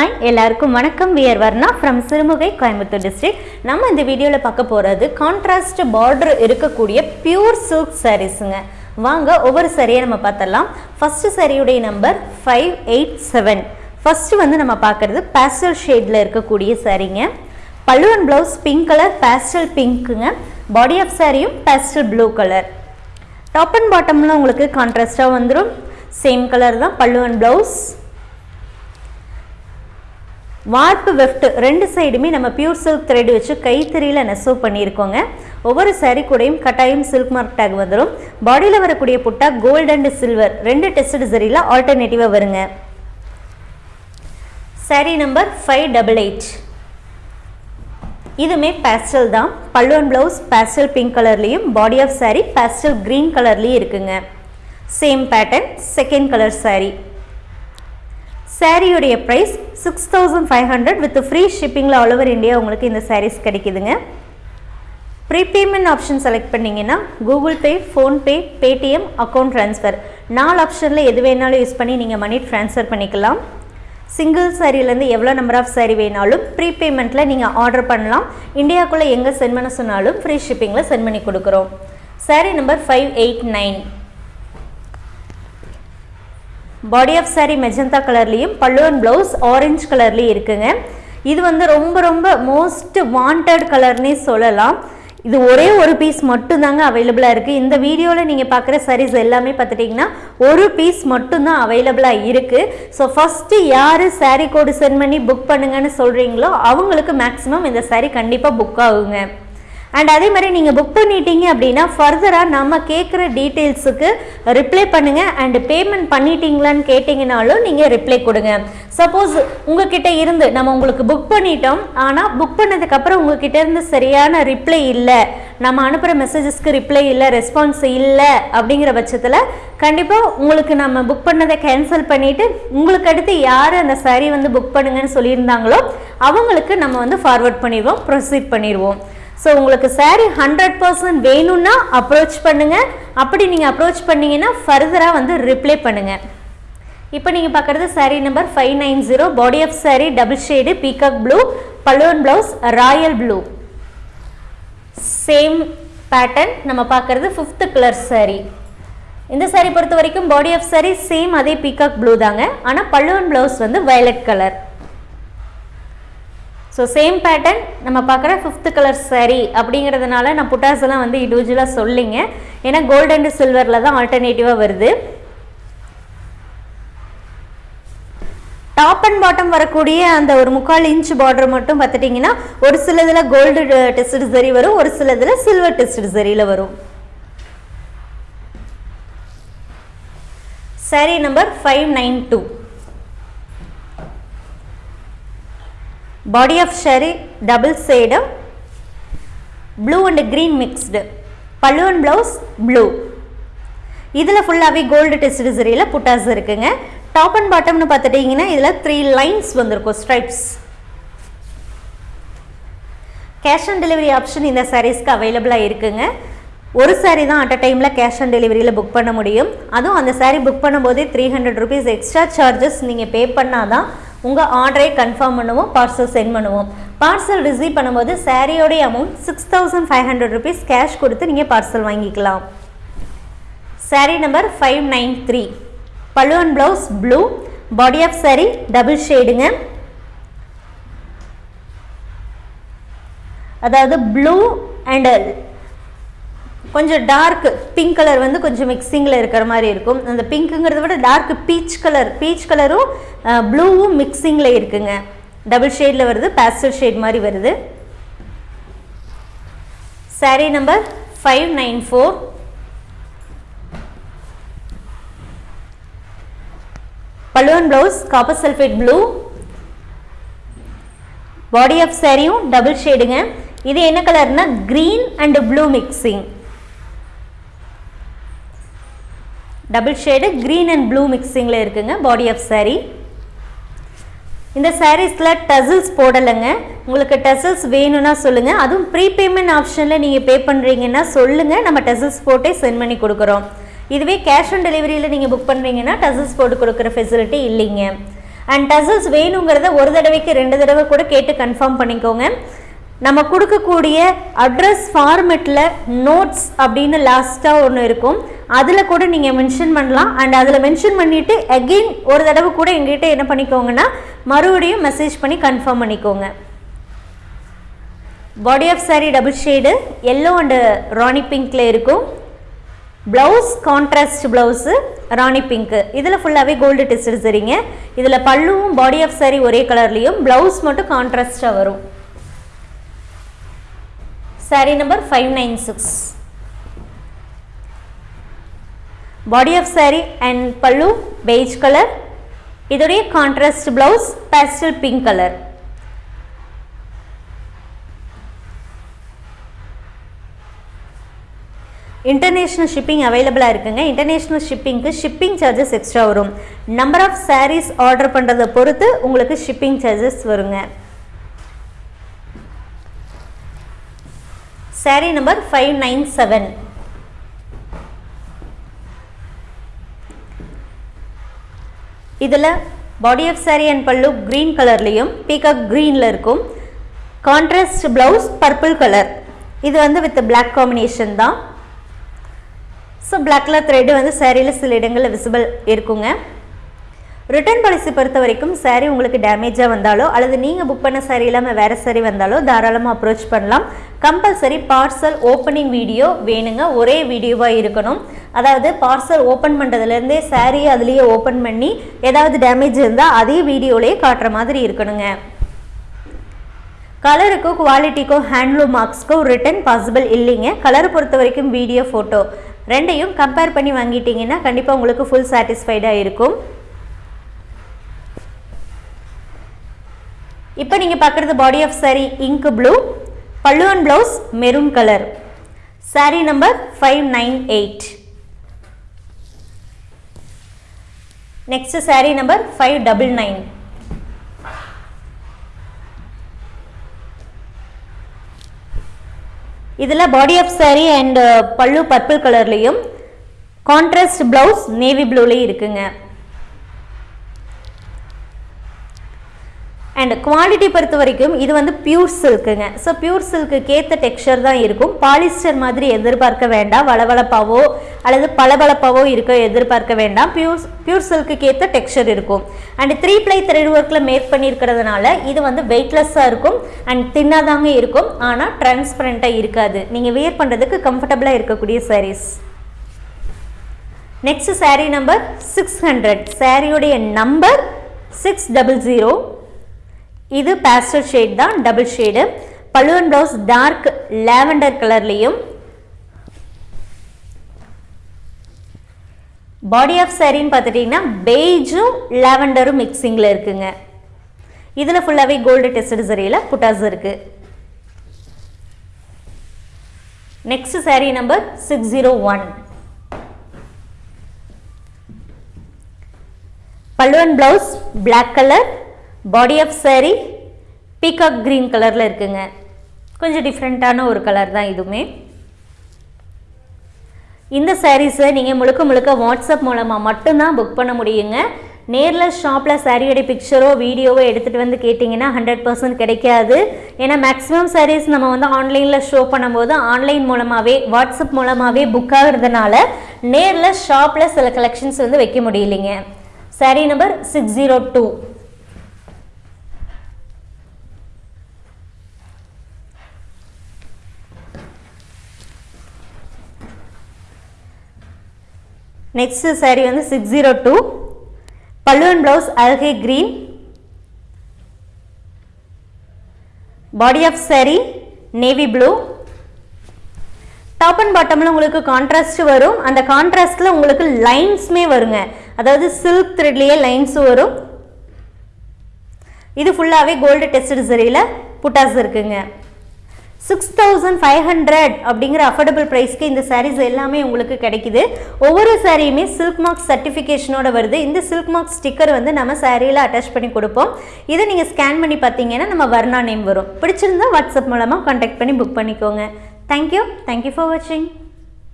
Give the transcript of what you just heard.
Hi எல்லாருக்கும் வணக்கம். We're Varna from Sirumugai Coimbatore district நம்ம இந்த வீடியோவில் பார்க்க போகிறது கான்ட்ராஸ்ட் பார்டர் இருக்கக்கூடிய பியூர் சில்க் சாரீஸுங்க வாங்க ஒவ்வொரு சரியை நம்ம பார்த்தலாம் first சரியுடைய number five eight seven first வந்து நம்ம பார்க்குறது பேஸ்டல் ஷேடில் இருக்கக்கூடிய சாரீங்க பல்லுவன் ப்ளவுஸ் பிங்க் கலர் பேஸ்டல் பிங்க்குங்க பாடி ஆஃப் சாரியும் pastel blue colour top and பாட்டம்லாம் உங்களுக்கு கான்ட்ராஸ்டாக வந்துடும் சேம் கலர் தான் பல்லுவன் ப்ளவுஸ் வார்ப்பு வெஃப்ட் ரெண்டு சைடுமே நம்ம பியூர் சில்க் த்ரெட் வச்சு கைத்தறியில் நெசவு பண்ணியிருக்கோங்க. ஒவ்வொரு சாரீ கூடயும் கட்டாயம் சில்க் மார்க் டேக் வந்துடும் பாடியில் வரக்கூடிய புட்டா கோல்டு அண்ட் சில்வர் ரெண்டு டெஸ்ட் சரியில் ஆல்டர்னேட்டிவாக வருங்க. Saree number five double eight இதுவுமே பேஸ்டல் தான். பல்லுவன் ப்ளவுஸ் பேஸ்டல் பிங்க் கலர்லேயும் body of saree pastel green கலர்லேயும் இருக்குங்க. Same pattern second colour saree சாரியுடைய price six thousand five hundred with free ஷிப்பிங்கில் all over India உங்களுக்கு இந்த சாரீஸ் கிடைக்குதுங்க. ப்ரீபேமெண்ட் ஆப்ஷன் செலக்ட் பண்ணிங்கன்னா Google Pay PhonePe Paytm account transfer நாலு ஆப்ஷனில் எது வேணாலும் யூஸ் பண்ணி நீங்கள் மணி ட்ரான்ஸ்ஃபர் பண்ணிக்கலாம். சிங்கிள் சாரிலேருந்து எவ்வளோ நம்பர் ஆஃப் சாரி வேணாலும் ப்ரீபேமெண்ட்டில் நீங்கள் ஆர்டர் பண்ணலாம். இந்தியாவுக்குள்ளே எங்கே சென்ட் பண்ண சொன்னாலும் ஃப்ரீ ஷிப்பிங்கில் சென்ட் பண்ணி கொடுக்குறோம். Saree number five eight nine body of saree magenta கலர்லேயும் பல்லுவன் ப்ளவுஸ் ஆரஞ்சு கலர்லேயும் இருக்குங்க. இது வந்து ரொம்ப ரொம்ப மோஸ்ட் வாண்டட் கலர்னே சொல்லலாம். இது ஒரே ஒரு பீஸ் மட்டும்தாங்க அவைலபிளாக இருக்குது இந்த வீடியோவில் நீங்கள் பார்க்குற சாரீஸ் எல்லாமே பார்த்துட்டிங்கன்னா ஒரு பீஸ் மட்டும்தான் அவைலபிளாக இருக்குது ஸோ ஃபஸ்ட்டு யார் சாரீ கோடு சென்ட் பண்ணி புக் பண்ணுங்கன்னு சொல்கிறீங்களோ அவங்களுக்கு மேக்ஸிமம் இந்த சாரீ கண்டிப்பாக புக் ஆகுங்க. அண்ட் அதே மாதிரி நீங்கள் புக் பண்ணிட்டீங்க அப்படின்னா ஃபர்தராக நம்ம கேட்குற டீட்டெயில்ஸுக்கு ரிப்ளை பண்ணுங்கள் அண்டு பேமெண்ட் பண்ணிட்டீங்களான்னு கேட்டிங்கனாலும் நீங்கள் ரிப்ளை கொடுங்க. சப்போஸ் உங்ககிட்ட இருந்து நம்ம உங்களுக்கு புக் பண்ணிட்டோம். ஆனால் புக் பண்ணதுக்கப்புறம் உங்ககிட்ட இருந்து சரியான ரிப்ளை இல்லை. நம்ம அனுப்புகிற மெசேஜஸ்க்கு ரிப்ளை இல்லை ரெஸ்பான்ஸ் இல்லை அப்படிங்கிற பட்சத்தில் கண்டிப்பாக உங்களுக்கு நம்ம புக் பண்ணதை கேன்சல் பண்ணிவிட்டு உங்களுக்கு அடுத்து யார் அந்த saree வந்து புக் பண்ணுங்கன்னு சொல்லியிருந்தாங்களோ அவங்களுக்கு நம்ம வந்து ஃபார்வர்ட் பண்ணிடுவோம் ப்ரொசீட் பண்ணிடுவோம். ஸோ உங்களுக்கு saree ஹண்ட்ரட் பர்சன்ட் வேணும்னா அப்ரோச் பண்ணுங்கள் அப்படி நீங்கள் அப்ரோச் பண்ணீங்கன்னா ஃபர்தராக வந்து ரிப்ளை பண்ணுங்கள் இப்போ நீங்கள் பார்க்குறது saree number five nine zero body of saree double shade peacock blue பல்லுவன் blouse royal blue same pattern நம்ம பார்க்குறது ஃபிஃப்த்து கலர் சாரீ இந்த சாரீ பொறுத்த வரைக்கும் பாடி ஆஃப் சாரீ சேம் அதே பீகாக் ப்ளூ தாங்க. ஆனால் பல்லுவன் ப்ளவுஸ் வந்து violet colour so same pattern நம்ம பார்க்குற ஃபிஃப்த்து கலர் சரி அப்படிங்கிறதுனால நான் புட்டாஸெல்லாம் வந்து இண்டிவிஜுவலாக சொல்லிங்க. ஏன்னா கோல்டு அண்டு சில்வரில் தான் ஆல்டர்னேட்டிவாக வருது. டாப் அண்ட் பாட்டம் வரக்கூடிய அந்த ஒரு முக்கால் இன்ச் பார்டர் மட்டும் பார்த்துட்டிங்கன்னா ஒரு சிலதில் கோல்டு டெஸ்ட் சரி வரும் ஒரு சிலதில் சில்வர் டெஸ்ட் சரியில் வரும். Saree number five nine two body of double double blue blue green mixed. Mixed and blouse blue இதில் ஃபுல்லாகவே கோல்டு டெஸ்ட் சரியில் புட்டாஸ் இருக்குங்க. டாப் அண்ட் பாட்டம்னு பார்த்துட்டிங்கன்னா இதில் த்ரீ லைன்ஸ் வந்திருக்கும் stripes cash on delivery option இந்த சாரீஸ்க்கு அவைலபிளாக இருக்குங்க. ஒரு சாரீ தான் அட் அ டைமில் கேஷ் ஆன் டெலிவரியில் புக் பண்ண முடியும். அதுவும் அந்த சாரீ புக் பண்ணும்போதே three hundred rupees extra charges நீங்கள் பே பண்ணால் தான் உங்கள் ஆர்டரை கன்ஃபார்ம் பண்ணுவோம் பார்சல் சென்ட் பண்ணுவோம். பார்சல் ரிசீவ் பண்ணும்போது சாரியோடைய amount six thousand five hundred rupees cash கொடுத்து நீங்கள் பார்சல் வாங்கிக்கலாம். Saree number five nine three பல்லுவன் blouse blue body of saree double ஷேடுங்க அதாவது ப்ளூ அண்ட் கொஞ்சம் டார்க் பிங்க் கலர் வந்து கொஞ்சம் மிக்சிங்கில் இருக்கிற மாதிரி இருக்கும். அந்த பிங்க்குங்கிறத விட டார்க் பீச் கலர் பீச் கலரும் ப்ளூவும் மிக்சிங்கில் இருக்குங்க. டபுள் ஷேடில் வருது பேஸ்டல் ஷேட் மாதிரி வருது. Saree number five nine four பல்லுவன் blouse copper sulphate blue body of சாரியும் டபுள் ஷேடுங்க இது என்ன கலர்னா green and blue mixing double shade green and blue மிக்சிங்கில் இருக்குங்க பாடி ஆஃப் சாரீ இந்த சாரீஸில் டசில்ஸ் போடலைங்க. உங்களுக்கு டசில்ஸ் வேணும்னா சொல்லுங்கள் அதுவும் ப்ரீபேமெண்ட் ஆப்ஷனில் நீங்கள் பே பண்ணுறீங்கன்னா சொல்லுங்கள் நம்ம டசில்ஸ் போட்டே சென்ட் பண்ணி கொடுக்குறோம். இதுவே கேஷ் ஆன் டெலிவரியில் நீங்கள் புக் பண்ணுறீங்கன்னா டசில்ஸ் போட்டு கொடுக்குற ஃபெசிலிட்டி இல்லைங்க. அண்ட் டசல்ஸ் வேணுங்கிறத ஒரு தடவைக்கு ரெண்டு தடவை கூட கேட்டு கன்ஃபார்ம் பண்ணிக்கோங்க. நம்ம கொடுக்கக்கூடிய அட்ரஸ் ஃபார்மெட்டில் நோட்ஸ் அப்படின்னு லாஸ்ட்டாக ஒன்று இருக்கும். அதில் கூட நீங்கள் மென்ஷன் பண்ணலாம். அண்ட் அதில் மென்ஷன் பண்ணிவிட்டு அகெயின் ஒரு தடவை கூட எங்ககிட்ட என்ன பண்ணிக்கோங்கன்னா மறுபடியும் மெசேஜ் பண்ணி கன்ஃபார்ம் பண்ணிக்கோங்க. Body of saree double shade yellow and rani பிங்க்ல இருக்கும். Blouse contrast blouse rani pink இதில் ஃபுல்லாகவே கோல்டு டெஸ்ட் சரிங்க இதில் பல்லுவும் பாடி ஆஃப் saree ஒரே கலர்லேயும் ப்ளவுஸ் மட்டும் கான்ட்ராஸ்டாக வரும். Saree number five nine six body of saree and பல்லு beige கலர் இதோடைய contrast blouse pastel pink colour international shipping அவைலபிளாக இருக்குங்க. இன்டர்நேஷ்னல் ஷிப்பிங்க்கு ஷிப்பிங் சார்ஜஸ் எக்ஸ்ட்ரா வரும். நம்பர் ஆஃப் சாரீஸ் ஆர்டர் பண்ணுறதை பொறுத்து உங்களுக்கு ஷிப்பிங் சார்ஜஸ் வருங்க. Saree number five nine seven இதில் பாடி ஆஃப் saree அண்ட் பல்லு க்ரீன் கலர்லேயும் பீகாக் க்ரீனில் இருக்கும். கான்ட்ராஸ்ட் ப்ளவுஸ் பர்பிள் கலர் இது வந்து வித் பிளாக் காம்பினேஷன் தான். ஸோ பிளாக் கலர் த்ரெட்டு வந்து சேரீயில் சில இடங்களில் விசிபிள் இருக்குங்க. ரிட்டர்ன் பாலிசி பொறுத்த வரைக்கும் சேரீ உங்களுக்கு டேமேஜாக வந்தாலோ அல்லது நீங்கள் புக் பண்ண சாரீ இல்லாமல் வேறு சாரீ வந்தாலோ தாராளமாக அப்ரோச் பண்ணலாம். கம்பல்சரி பார்சல் ஓப்பனிங் வீடியோ வேணுங்க. ஒரே வீடியோவாக இருக்கணும். அதாவது பார்சல் ஓப்பன் பண்ணுறதுலேருந்தே சாரீ அதுலேயே ஓப்பன் பண்ணி ஏதாவது டேமேஜ் இருந்தால் அதே வீடியோலேயே காட்டுற மாதிரி இருக்கணுங்க. கலருக்கோ குவாலிட்டிக்கோ ஹேண்ட்லூம் மார்க்ஸ்க்கோ ரிட்டர்ன் பாசிபிள் இல்லைங்க. கலரை பொறுத்த வரைக்கும் வீடியோ ஃபோட்டோ ரெண்டையும் கம்பேர் பண்ணி வாங்கிட்டீங்கன்னா கண்டிப்பாக உங்களுக்கு ஃபுல் சாட்டிஸ்ஃபைடாக இருக்கும். இப்போ நீங்கள் பார்க்குறது body of saree ink blue பல்லுவன் blouse maroon colour saree number five nine eight next saree number five double nine இதில் body of saree and uh, பல்லு பர்பிள் கலர்லேயும் கான்ட்ராஸ்ட் ப்ளவுஸ் நேவி ப்ளூலேயும் இருக்குங்க. அண்ட் குவாலிட்டி பொறுத்த வரைக்கும் இது வந்து பியூர் சில்க்குங்க ஸோ பியூர் சில்க்கு ஏற்ற டெக்ஸ்சர் தான் இருக்கும். பாலிஸ்டர் மாதிரி எதிர்பார்க்க வேண்டாம். வளவளப்பாவோ அல்லது பளபளப்பாவோ இருக்க எதிர்பார்க்க வேண்டாம். பியூர் பியூர் சில்க்கு ஏற்ற டெக்ஸ்சர் இருக்கும். அண்ட் த்ரீ ப்ளை த்ரெட் ஒர்க்கில் மேக் பண்ணியிருக்கிறதுனால இது வந்து வெயிட்லெஸ்ஸாக இருக்கும். அண்ட் தின்னாதாங்க இருக்கும். ஆனால் டிரான்ஸ்பரண்ட்டாக இருக்காது. நீங்கள் வியர் பண்ணுறதுக்கு கம்ஃபர்டபுளாக இருக்கக்கூடிய sarees next saree number six hundred சாரியுடைய நம்பர் சிக்ஸ் டபுள் ஜீரோ இது பேஸ்டல் ஷேட் தான் டபுள் ஷேடு பல்லுவன் ப்ளவுஸ் டார்க் லேவண்டர் கலர்லேயும் பாடி ஆஃப் சாரின்னு பார்த்துட்டிங்கன்னா பெய்ஜும் லேவண்டரும் மிக்சிங்கில் இருக்குங்க. இதில் ஃபுல்லாகவே கோல்டு டெஸ்டட் சரியில் புட்டாஸ் இருக்குது next saree number six zero one பல்லுவன் blouse black colour body of saree peacock green கலரில் இருக்குங்க. கொஞ்சம் டிஃப்ரெண்ட்டான ஒரு கலர் தான் இதுவுமே. இந்த சாரீஸை நீங்கள் முழுக்க முழுக்க வாட்ஸ்அப் மூலமாக மட்டும்தான் புக் பண்ண முடியுங்க. நேரில் ஷாப்பில் சாரியோடைய பிக்சரோ வீடியோவோ எடுத்துகிட்டு வந்து கேட்டிங்கன்னா ஹண்ட்ரட் பர்சன்ட் கிடைக்காது. ஏன்னா மேக்ஸிமம் சாரீஸ் நம்ம வந்து ஆன்லைனில் ஷோ பண்ணும்போது ஆன்லைன் மூலமாகவே வாட்ஸ்அப் மூலமாகவே புக் ஆகிறதுனால நேரில் ஷாப்பில் சில கலெக்ஷன்ஸ் வந்து வைக்க முடியலைங்க. Saree number six zero two next saree வந்து சிக்ஸ் ஜீரோ டூ பல்லுவன் blouse அல்கே green body of saree navy blue top and பாட்டமில் உங்களுக்கு கான்ட்ராஸ்ட் வரும். அந்த கான்ட்ராஸ்டில் உங்களுக்கு லைன்ஸுமே வருங்க. அதாவது சில்க் த்ரெட்லேயே லைன்ஸும் வரும். இது ஃபுல்லாகவே கோல்டு டெஸ்டட் சரியில் புட்டாஸ் இருக்குங்க. சிக்ஸ் தௌசண்ட் ஃபைவ் ஹண்ட்ரட் அப்படிங்கிற அஃபோர்டபுள் ப்ரைஸ்க்கு இந்த சாரீஸ் எல்லாமே உங்களுக்கு கிடைக்குது. ஒவ்வொரு சாரியுமே சில்க் மார்க் சர்டிஃபிகேஷனோட வருது. இந்த சில்க் மார்க் ஸ்டிக்கர் வந்து நம்ம சாரியில் அட்டாச் பண்ணி கொடுப்போம். இதை நீங்கள் ஸ்கேன் பண்ணி பார்த்தீங்கன்னா நம்ம வர்ணா நேம் வரும். பிடிச்சிருந்தா வாட்ஸ்அப் மூலமாக கான்டாக்ட் பண்ணி புக் பண்ணிக்கோங்க. தேங்க்யூ தேங்க்யூ ஃபார் வாட்சிங்